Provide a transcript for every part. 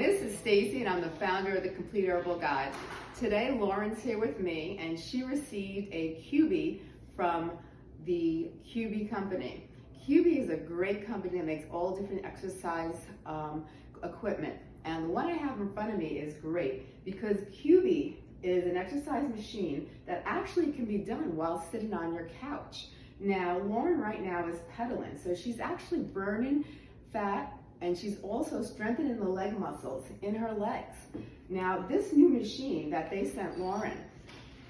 this is Stacy and I'm the founder of the Complete Herbal Guide. Today Lauren's here with me and she received a Cubii from the Cubii company. Cubii is a great company that makes all different exercise um, equipment and the one I have in front of me is great because Cubii is an exercise machine that actually can be done while sitting on your couch. Now Lauren right now is pedaling so she's actually burning fat and she's also strengthening the leg muscles in her legs. Now, this new machine that they sent Lauren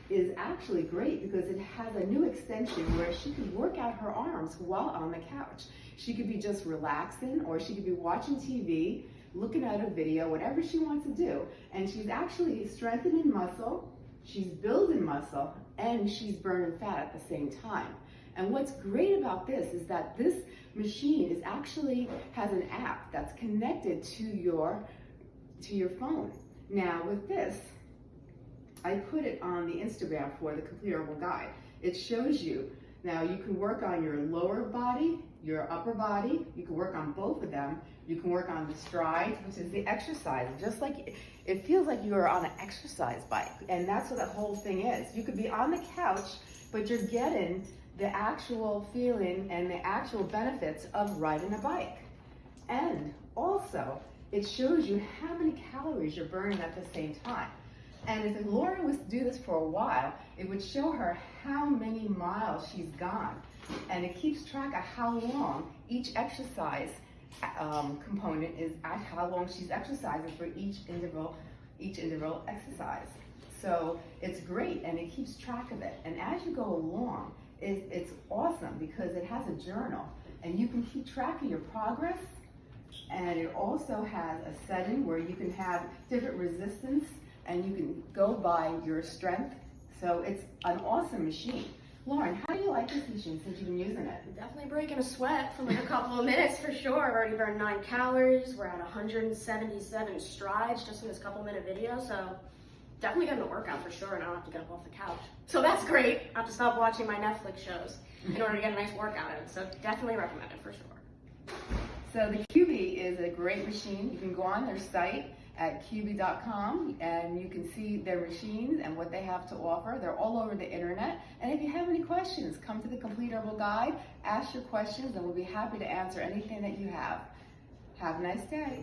is actually great because it has a new extension where she can work out her arms while on the couch. She could be just relaxing or she could be watching TV, looking at a video, whatever she wants to do. And she's actually strengthening muscle, she's building muscle, and she's burning fat at the same time. And what's great about this is that this machine is actually has an app that's connected to your to your phone. Now with this, I put it on the Instagram for the Complete Herbal Guide. It shows you, now you can work on your lower body, your upper body, you can work on both of them. You can work on the strides, which is the exercise, just like, it feels like you are on an exercise bike. And that's what the whole thing is. You could be on the couch, but you're getting the actual feeling and the actual benefits of riding a bike. And also, it shows you how many calories you're burning at the same time. And if Lauren was to do this for a while, it would show her how many miles she's gone. And it keeps track of how long each exercise um, component is at how long she's exercising for each interval, each interval exercise. So it's great and it keeps track of it. And as you go along, it, it's awesome because it has a journal and you can keep track of your progress and it also has a setting where you can have different resistance and you can go by your strength. So it's an awesome machine. Lauren, how do you like this machine since you've been using it? Definitely breaking a sweat for like a couple of minutes for sure. I've already burned nine calories. We're at 177 strides just in this couple minute video. So definitely getting a workout for sure and I don't have to get up off the couch. So that's great. I have to stop watching my Netflix shows in order to get a nice workout in. So definitely recommend it for sure. So the Cubii is a great machine. You can go on their site at Cubii.com and you can see their machines and what they have to offer. They're all over the internet. And if you have any questions, come to the Complete Herbal Guide, ask your questions, and we'll be happy to answer anything that you have. Have a nice day.